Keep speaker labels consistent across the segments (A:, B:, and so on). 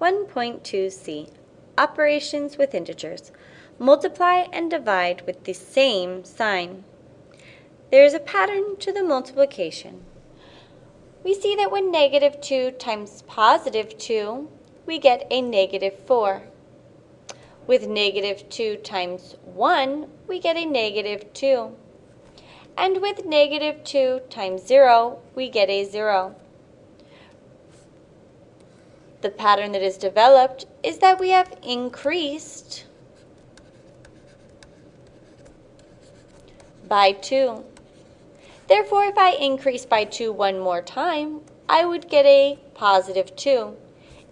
A: 1.2c Operations with integers. Multiply and divide with the same sign. There is a pattern to the multiplication. We see that when negative 2 times positive 2, we get a negative 4. With negative 2 times 1, we get a negative 2. And with negative 2 times 0, we get a 0 the pattern that is developed is that we have increased by 2. Therefore, if I increase by 2 one more time, I would get a positive 2.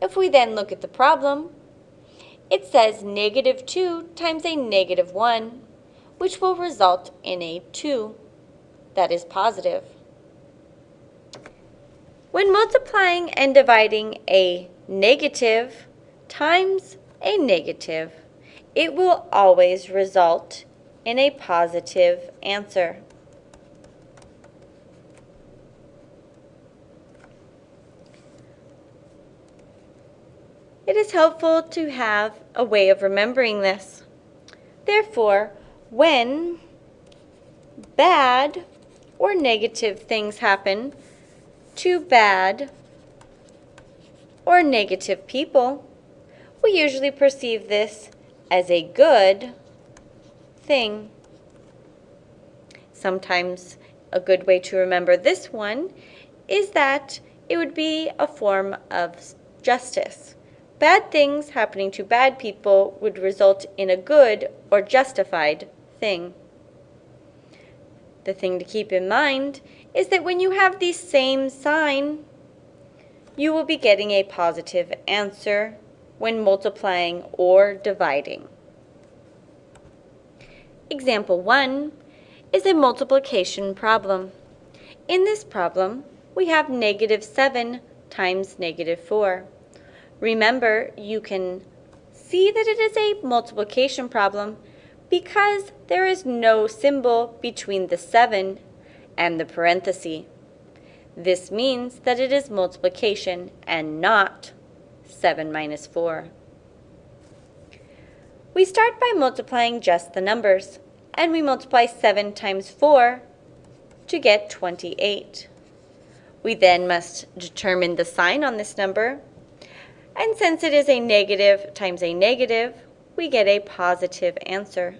A: If we then look at the problem, it says negative 2 times a negative 1, which will result in a 2 that is positive. When multiplying and dividing a negative times a negative, it will always result in a positive answer. It is helpful to have a way of remembering this. Therefore, when bad or negative things happen to bad or negative people, we usually perceive this as a good thing. Sometimes a good way to remember this one is that it would be a form of justice. Bad things happening to bad people would result in a good or justified thing. The thing to keep in mind is that when you have the same sign you will be getting a positive answer when multiplying or dividing. Example 1 is a multiplication problem. In this problem, we have negative 7 times negative 4. Remember, you can see that it is a multiplication problem because there is no symbol between the 7 and the parenthesis. This means that it is multiplication and not 7 minus 4. We start by multiplying just the numbers, and we multiply 7 times 4 to get 28. We then must determine the sign on this number, and since it is a negative times a negative, we get a positive answer.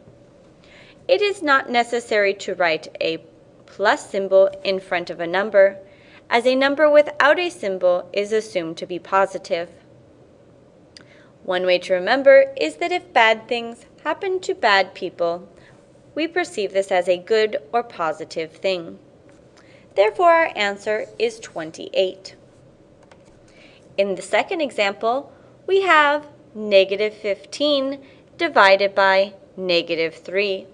A: It is not necessary to write a plus symbol in front of a number, as a number without a symbol is assumed to be positive. One way to remember is that if bad things happen to bad people, we perceive this as a good or positive thing. Therefore, our answer is 28. In the second example, we have negative 15 divided by negative 3.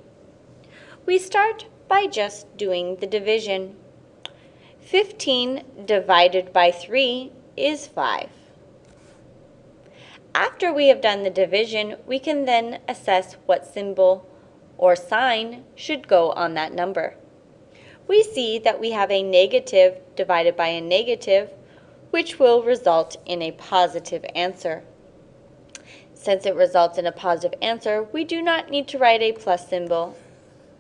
A: We start by just doing the division. 15 divided by 3 is 5. After we have done the division, we can then assess what symbol or sign should go on that number. We see that we have a negative divided by a negative, which will result in a positive answer. Since it results in a positive answer, we do not need to write a plus symbol,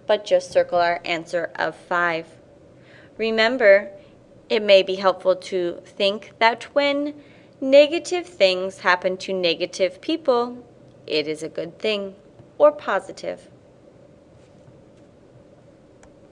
A: but just circle our answer of 5. Remember, it may be helpful to think that when negative things happen to negative people, it is a good thing or positive.